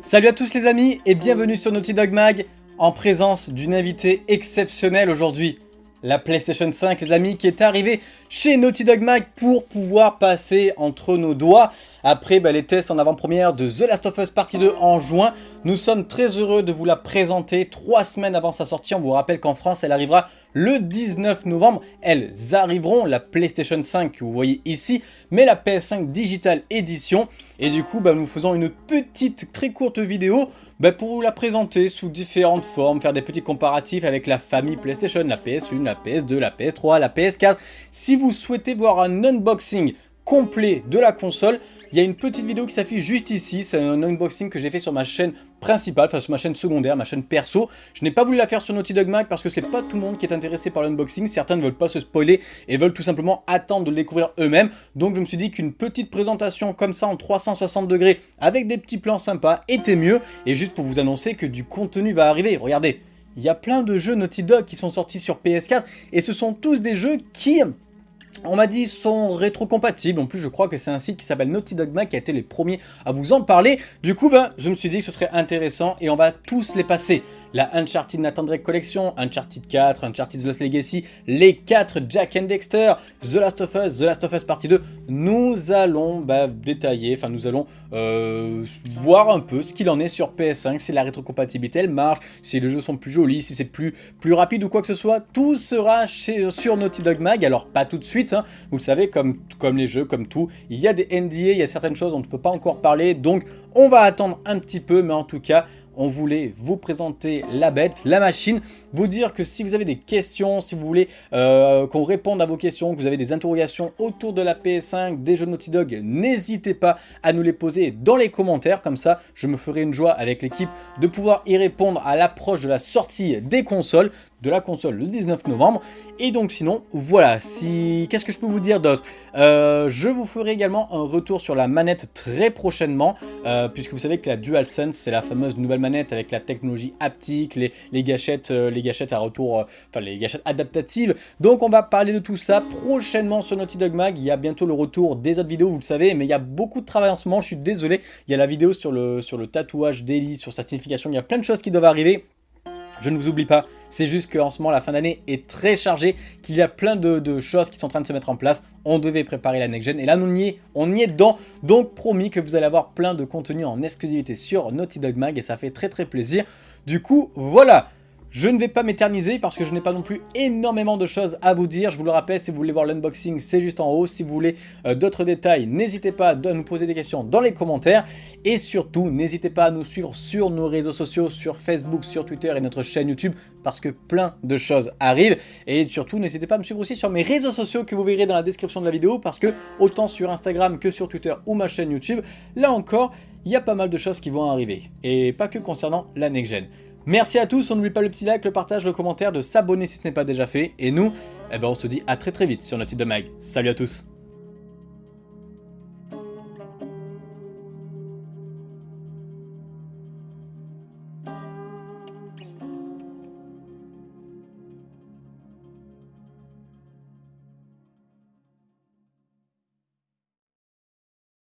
Salut à tous les amis et bienvenue sur Naughty Dog Mag en présence d'une invitée exceptionnelle aujourd'hui. La PlayStation 5 les amis qui est arrivée chez Naughty Dog Mag pour pouvoir passer entre nos doigts après bah, les tests en avant-première de The Last of Us Partie 2 en juin. Nous sommes très heureux de vous la présenter trois semaines avant sa sortie. On vous rappelle qu'en France elle arrivera le 19 novembre. Elles arriveront, la PlayStation 5 que vous voyez ici, mais la PS5 Digital Edition. Et du coup, bah, nous faisons une petite, très courte vidéo bah, pour vous la présenter sous différentes formes, faire des petits comparatifs avec la famille PlayStation, la PS1, la PS2, la PS3, la PS4. Si vous souhaitez voir un unboxing complet de la console, il y a une petite vidéo qui s'affiche juste ici, c'est un unboxing que j'ai fait sur ma chaîne principale, enfin sur ma chaîne secondaire, ma chaîne perso. Je n'ai pas voulu la faire sur Naughty Dog Mag parce que c'est pas tout le monde qui est intéressé par l'unboxing, certains ne veulent pas se spoiler et veulent tout simplement attendre de le découvrir eux-mêmes. Donc je me suis dit qu'une petite présentation comme ça en 360 degrés avec des petits plans sympas était mieux. Et juste pour vous annoncer que du contenu va arriver, regardez, il y a plein de jeux Naughty Dog qui sont sortis sur PS4 et ce sont tous des jeux qui on m'a dit sont rétrocompatibles, en plus je crois que c'est un site qui s'appelle Naughty Dogma qui a été les premiers à vous en parler. Du coup, ben, je me suis dit que ce serait intéressant et on va tous les passer la Uncharted Nathan Drake Collection, Uncharted 4, Uncharted The Lost Legacy, les 4 Jack and Dexter, The Last of Us, The Last of Us Partie 2, nous allons bah, détailler, enfin nous allons euh, voir un peu ce qu'il en est sur PS5, si la rétrocompatibilité elle marche, si les jeux sont plus jolis, si c'est plus, rapide ou quoi que ce soit, tout sera sur Naughty Dog Mag, alors pas tout de suite, hein. vous savez, comme, comme les jeux, comme tout, il y a des NDA, il y a certaines choses on ne peut pas encore parler, donc on va attendre un petit peu, mais en tout cas, on voulait vous présenter la bête, la machine, vous dire que si vous avez des questions, si vous voulez euh, qu'on réponde à vos questions, que vous avez des interrogations autour de la PS5, des jeux Naughty Dog, n'hésitez pas à nous les poser dans les commentaires, comme ça je me ferai une joie avec l'équipe de pouvoir y répondre à l'approche de la sortie des consoles de la console le 19 novembre. Et donc sinon, voilà, si qu'est-ce que je peux vous dire d'autre? Euh, Je vous ferai également un retour sur la manette très prochainement, euh, puisque vous savez que la DualSense, c'est la fameuse nouvelle manette avec la technologie haptique, les, les gâchettes euh, les gâchettes à retour, enfin les gâchettes adaptatives. Donc on va parler de tout ça prochainement sur Naughty Dog Mag. Il y a bientôt le retour des autres vidéos, vous le savez, mais il y a beaucoup de travail en ce moment, je suis désolé. Il y a la vidéo sur le, sur le tatouage d'Eli, sur sa signification, il y a plein de choses qui doivent arriver. Je ne vous oublie pas, c'est juste qu'en ce moment la fin d'année est très chargée, qu'il y a plein de, choses qui sont en train de se mettre en place. On devait préparer la next gen et là on y est, on y est dedans. Donc promis que vous allez avoir plein de contenu en exclusivité sur Naughty Dog Mag et ça fait très très plaisir. Du coup voilà, je ne vais pas m'éterniser parce que je n'ai pas non plus énormément de choses à vous dire. Je vous le rappelle, si vous voulez voir l'unboxing, c'est juste en haut. Si vous voulez euh, d'autres détails, n'hésitez pas à nous poser des questions dans les commentaires. Et surtout, n'hésitez pas à nous suivre sur nos réseaux sociaux, sur Facebook, sur Twitter et notre chaîne YouTube parce que plein de choses arrivent. Et surtout, n'hésitez pas à me suivre aussi sur mes réseaux sociaux que vous verrez dans la description de la vidéo parce que autant sur Instagram que sur Twitter ou ma chaîne YouTube, là encore, il y a pas mal de choses qui vont arriver. Et pas que concernant la next-gen. Merci à tous, on n'oublie pas le petit like, le partage, le commentaire, de s'abonner si ce n'est pas déjà fait. Et nous, eh ben on se dit à très très vite sur notre site de mag. Salut à tous